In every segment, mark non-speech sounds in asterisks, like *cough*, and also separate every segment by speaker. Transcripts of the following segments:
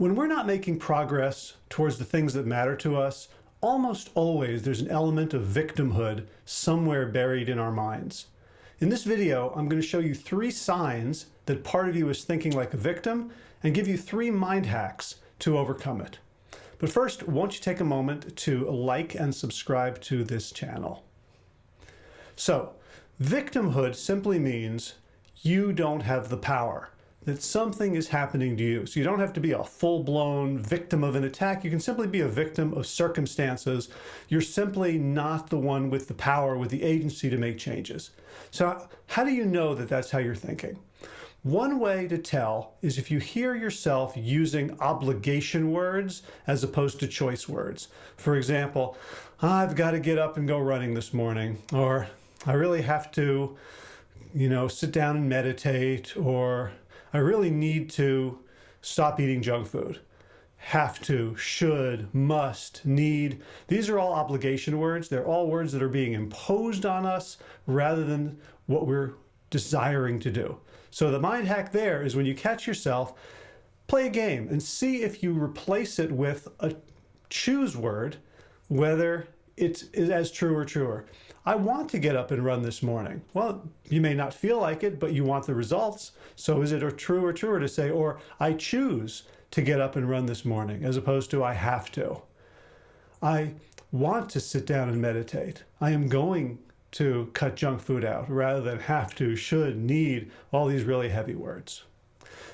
Speaker 1: When we're not making progress towards the things that matter to us, almost always there's an element of victimhood somewhere buried in our minds. In this video, I'm going to show you three signs that part of you is thinking like a victim and give you three mind hacks to overcome it. But first, won't you take a moment to like and subscribe to this channel? So, victimhood simply means you don't have the power that something is happening to you. So you don't have to be a full-blown victim of an attack. You can simply be a victim of circumstances. You're simply not the one with the power, with the agency to make changes. So how do you know that that's how you're thinking? One way to tell is if you hear yourself using obligation words as opposed to choice words. For example, I've got to get up and go running this morning, or I really have to, you know, sit down and meditate, or I really need to stop eating junk food. Have to, should, must, need. These are all obligation words. They're all words that are being imposed on us rather than what we're desiring to do. So the mind hack there is when you catch yourself, play a game and see if you replace it with a choose word, whether it's as true or truer. I want to get up and run this morning. Well, you may not feel like it, but you want the results. So is it a true or truer to say, or I choose to get up and run this morning, as opposed to I have to. I want to sit down and meditate. I am going to cut junk food out rather than have to, should, need, all these really heavy words.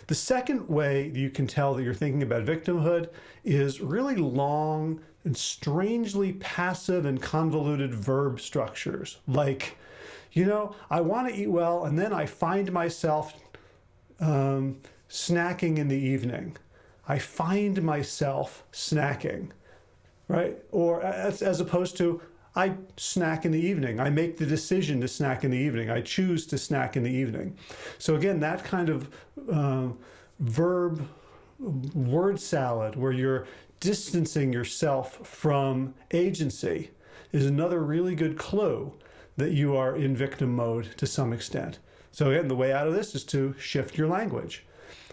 Speaker 1: The second way you can tell that you're thinking about victimhood is really long and strangely passive and convoluted verb structures. Like, you know, I want to eat well and then I find myself um, snacking in the evening. I find myself snacking, right? Or as, as opposed to, I snack in the evening. I make the decision to snack in the evening. I choose to snack in the evening. So again, that kind of uh, verb word salad where you're distancing yourself from agency is another really good clue that you are in victim mode to some extent. So again, the way out of this is to shift your language.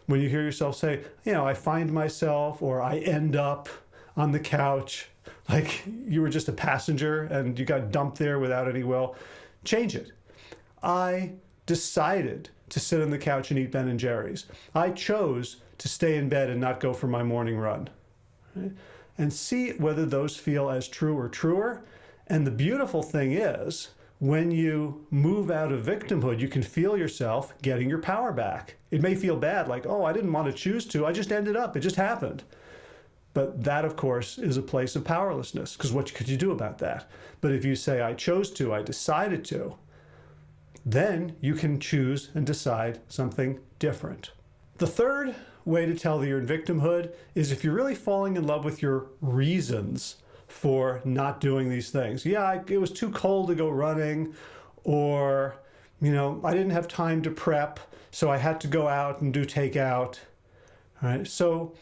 Speaker 1: When you hear yourself say, you know, I find myself or I end up on the couch, like you were just a passenger and you got dumped there without any will, change it. I decided to sit on the couch and eat Ben and Jerry's. I chose to stay in bed and not go for my morning run. And see whether those feel as true or truer. And the beautiful thing is, when you move out of victimhood, you can feel yourself getting your power back. It may feel bad, like, oh, I didn't want to choose to, I just ended up, it just happened. But that, of course, is a place of powerlessness, because what could you do about that? But if you say, I chose to, I decided to, then you can choose and decide something different. The third way to tell that you're in victimhood is if you're really falling in love with your reasons for not doing these things. Yeah, it was too cold to go running, or, you know, I didn't have time to prep, so I had to go out and do takeout. All right, so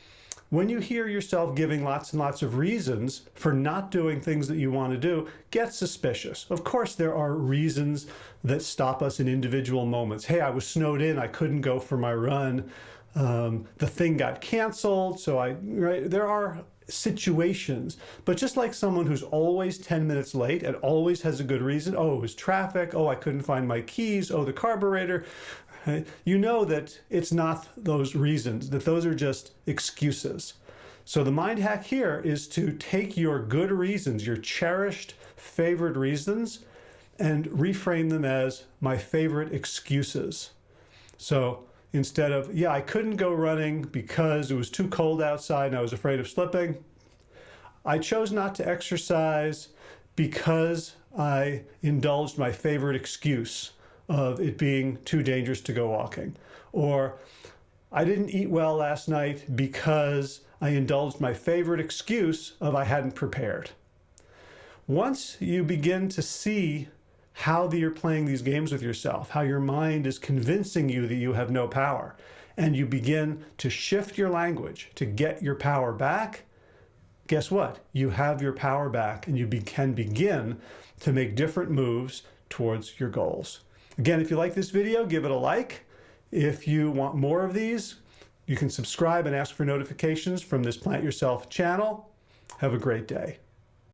Speaker 1: when you hear yourself giving lots and lots of reasons for not doing things that you want to do, get suspicious. Of course, there are reasons that stop us in individual moments. Hey, I was snowed in, I couldn't go for my run. Um, the thing got canceled, so I, right, there are situations, but just like someone who's always 10 minutes late and always has a good reason, oh, it was traffic, oh, I couldn't find my keys, oh, the carburetor, *laughs* you know that it's not those reasons, that those are just excuses. So the mind hack here is to take your good reasons, your cherished favorite reasons, and reframe them as my favorite excuses. So instead of, yeah, I couldn't go running because it was too cold outside and I was afraid of slipping, I chose not to exercise because I indulged my favorite excuse of it being too dangerous to go walking. Or I didn't eat well last night because I indulged my favorite excuse of I hadn't prepared. Once you begin to see how you're playing these games with yourself, how your mind is convincing you that you have no power, and you begin to shift your language to get your power back, guess what? You have your power back and you be can begin to make different moves towards your goals. Again, if you like this video, give it a like. If you want more of these, You can subscribe and ask for notifications from this Plant Yourself channel. Have a great day.